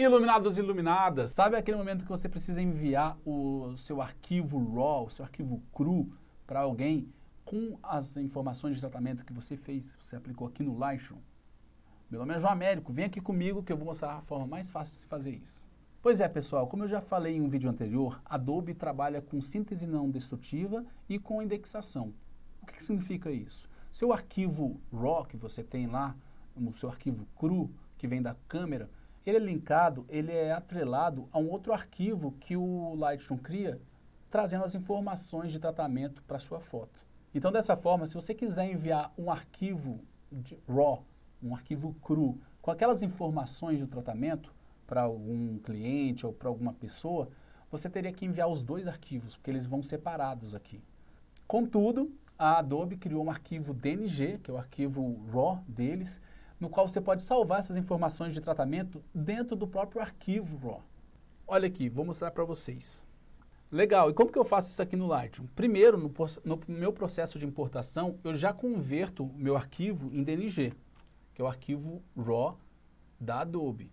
Iluminados e iluminadas, sabe aquele momento que você precisa enviar o seu arquivo RAW, o seu arquivo cru para alguém com as informações de tratamento que você fez, você aplicou aqui no Lightroom? Meu nome é João Américo, vem aqui comigo que eu vou mostrar a forma mais fácil de se fazer isso. Pois é, pessoal, como eu já falei em um vídeo anterior, Adobe trabalha com síntese não destrutiva e com indexação. O que, que significa isso? Seu arquivo RAW que você tem lá, o seu arquivo cru que vem da câmera, ele é linkado, ele é atrelado a um outro arquivo que o Lightroom cria, trazendo as informações de tratamento para sua foto. Então dessa forma, se você quiser enviar um arquivo RAW, um arquivo cru, com aquelas informações do tratamento para algum cliente ou para alguma pessoa, você teria que enviar os dois arquivos, porque eles vão separados aqui. Contudo, a Adobe criou um arquivo DNG, que é o arquivo RAW deles, no qual você pode salvar essas informações de tratamento dentro do próprio arquivo RAW. Olha aqui, vou mostrar para vocês. Legal, e como que eu faço isso aqui no Lightroom? Primeiro, no, no, meu processo de importação, eu já converto meu arquivo em DNG, que é o arquivo RAW da Adobe.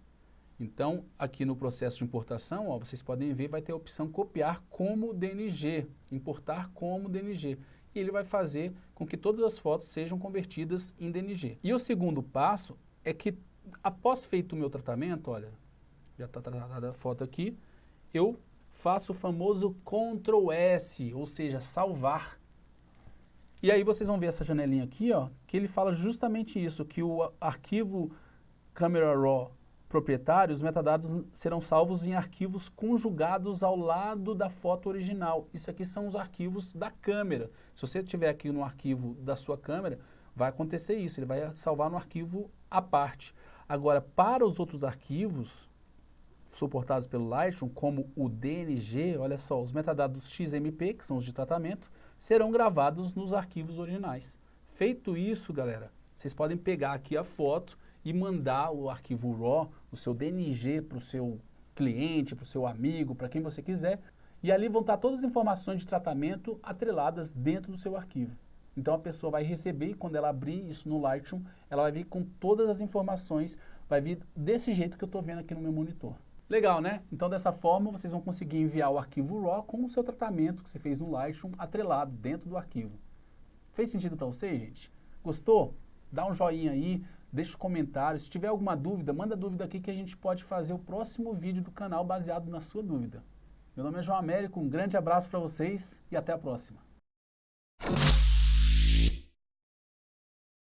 Então, aqui no processo de importação, ó, vocês podem ver, vai ter a opção copiar como DNG, importar como DNG e ele vai fazer com que todas as fotos sejam convertidas em DNG. E o segundo passo é que, após feito o meu tratamento, olha, já está tratada a foto aqui, eu faço o famoso Ctrl S, ou seja, salvar. E aí vocês vão ver essa janelinha aqui, ó, que ele fala justamente isso, que o arquivo Camera Raw proprietário, os metadados serão salvos em arquivos conjugados ao lado da foto original. Isso aqui são os arquivos da câmera. Se você tiver aqui no arquivo da sua câmera, vai acontecer isso, ele vai salvar no arquivo à parte. Agora, para os outros arquivos suportados pelo Lightroom, como o DNG, olha só, os metadados XMP, que são os de tratamento, serão gravados nos arquivos originais. Feito isso, galera, vocês podem pegar aqui a foto e mandar o arquivo RAW, o seu DNG para o seu cliente, para o seu amigo, para quem você quiser, e ali vão estar todas as informações de tratamento atreladas dentro do seu arquivo. Então a pessoa vai receber e quando ela abrir isso no Lightroom, ela vai vir com todas as informações, vai vir desse jeito que eu estou vendo aqui no meu monitor. Legal, né? Então dessa forma vocês vão conseguir enviar o arquivo RAW com o seu tratamento que você fez no Lightroom atrelado dentro do arquivo. Fez sentido para você, gente? Gostou? Dá um joinha aí, deixa um comentário. Se tiver alguma dúvida, manda dúvida aqui que a gente pode fazer o próximo vídeo do canal baseado na sua dúvida. Meu nome é João Américo, um grande abraço para vocês e até a próxima.